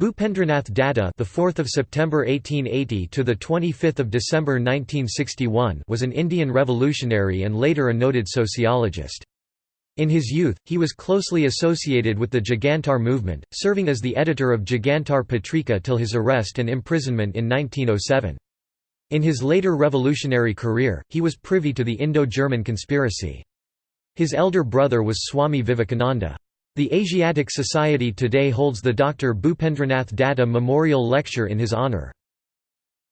Bhupendranath Datta, the 4th of September 1880 to the 25th of December 1961, was an Indian revolutionary and later a noted sociologist. In his youth, he was closely associated with the Jugantar movement, serving as the editor of Jugantar Patrika till his arrest and imprisonment in 1907. In his later revolutionary career, he was privy to the Indo-German conspiracy. His elder brother was Swami Vivekananda. The Asiatic Society today holds the Dr. Bhupendranath Datta Memorial Lecture in his honour.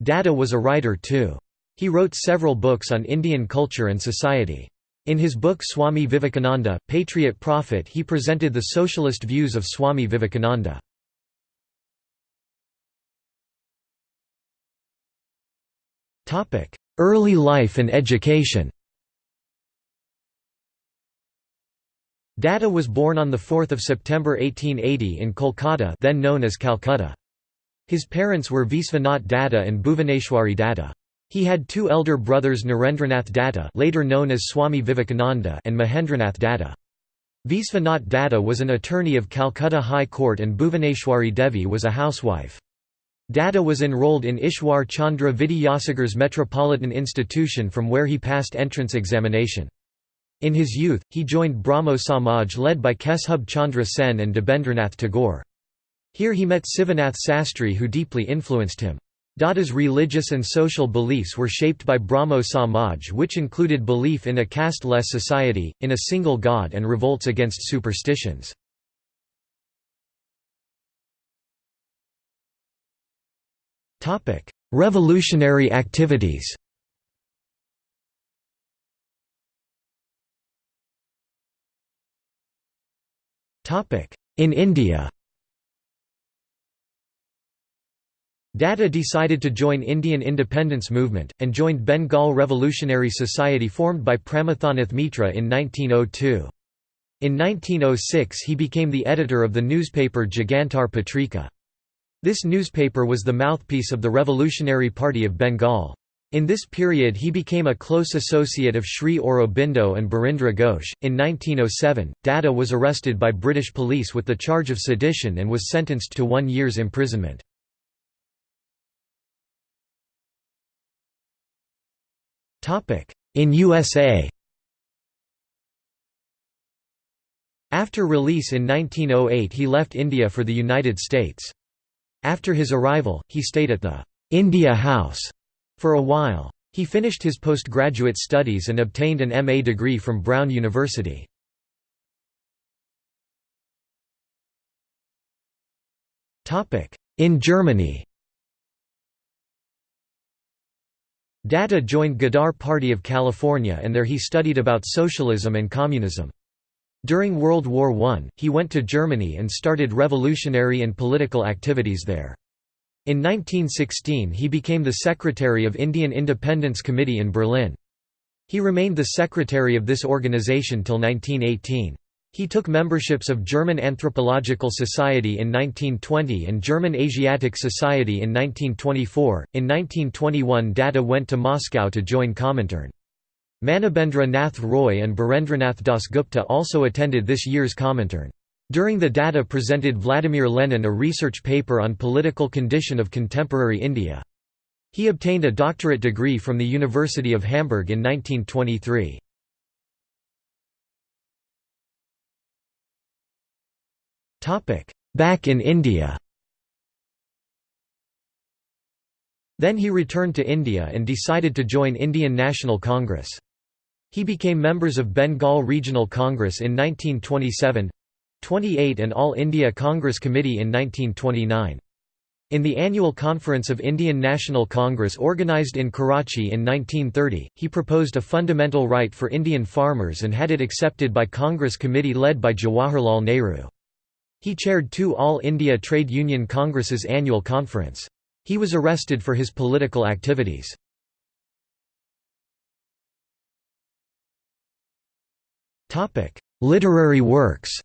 Datta was a writer too. He wrote several books on Indian culture and society. In his book Swami Vivekananda, Patriot Prophet he presented the socialist views of Swami Vivekananda. Early life and education Datta was born on 4 September 1880 in Kolkata then known as Calcutta. His parents were Visvanath Datta and Bhuvaneshwari Datta. He had two elder brothers Narendranath Datta later known as Swami Vivekananda and Mahendranath Datta. Visvanath Datta was an attorney of Calcutta High Court and Bhuvaneshwari Devi was a housewife. Datta was enrolled in Ishwar Chandra Vidyasagar's Metropolitan Institution from where he passed entrance examination. In his youth, he joined Brahmo Samaj led by Keshub Chandra Sen and Debendranath Tagore. Here he met Sivanath Sastri who deeply influenced him. Datta's religious and social beliefs were shaped by Brahmo Samaj which included belief in a caste-less society, in a single god and revolts against superstitions. Revolutionary activities In India Datta decided to join Indian independence movement, and joined Bengal Revolutionary Society formed by Pramathanath Mitra in 1902. In 1906 he became the editor of the newspaper Jugantar Patrika. This newspaper was the mouthpiece of the Revolutionary Party of Bengal. In this period he became a close associate of Sri Aurobindo and Birendra Ghosh. In 1907, Datta was arrested by British police with the charge of sedition and was sentenced to one year's imprisonment. In USA After release in 1908 he left India for the United States. After his arrival, he stayed at the India House for a while. He finished his postgraduate studies and obtained an MA degree from Brown University. In Germany Datta joined Ghadar Party of California and there he studied about socialism and communism. During World War I, he went to Germany and started revolutionary and political activities there. In 1916 he became the secretary of Indian Independence Committee in Berlin. He remained the secretary of this organization till 1918. He took memberships of German Anthropological Society in 1920 and German Asiatic Society in 1924. In 1921 Datta went to Moscow to join Comintern. Manabendra Nath Roy and Birendranath Dasgupta also attended this year's Comintern. During the Datta presented Vladimir Lenin a research paper on political condition of contemporary India. He obtained a doctorate degree from the University of Hamburg in 1923. Back in India Then he returned to India and decided to join Indian National Congress. He became members of Bengal Regional Congress in 1927, 28 and All India Congress Committee in 1929. In the annual conference of Indian National Congress organised in Karachi in 1930, he proposed a fundamental right for Indian farmers and had it accepted by Congress committee led by Jawaharlal Nehru. He chaired two All India Trade Union Congress's annual conference. He was arrested for his political activities. Literary works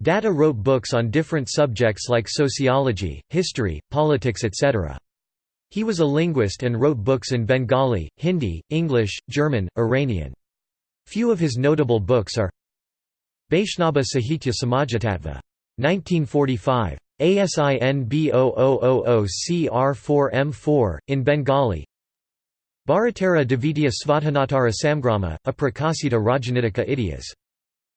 Datta wrote books on different subjects like sociology, history, politics etc. He was a linguist and wrote books in Bengali, Hindi, English, German, Iranian. Few of his notable books are Vaishnava Sahitya Samajatattva. 1945. ASIN B0000CR4M4, in Bengali Bharatara Devitya Svatanatara Samgrama, a Prakasita Rajanitika Idias.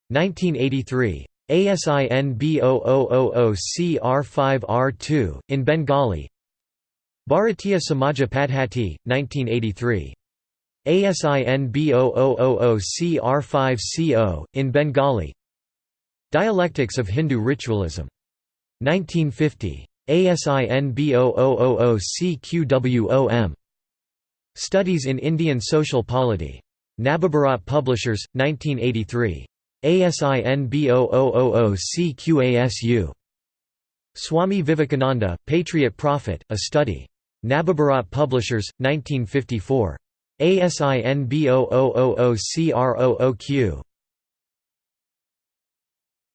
1983. ASIN B0000CR5R2, in Bengali Bharatiya Samaja Padhati, 1983. ASIN B0000CR5CO, in Bengali Dialectics of Hindu Ritualism. 1950. ASIN B0000CQWOM. Studies in Indian Social Polity. Nababharat Publishers, 1983. ASIN B0000CQASU. Swami Vivekananda, Patriot Prophet, A Study. Nababharat Publishers, 1954. ASIN B0000CROOQ.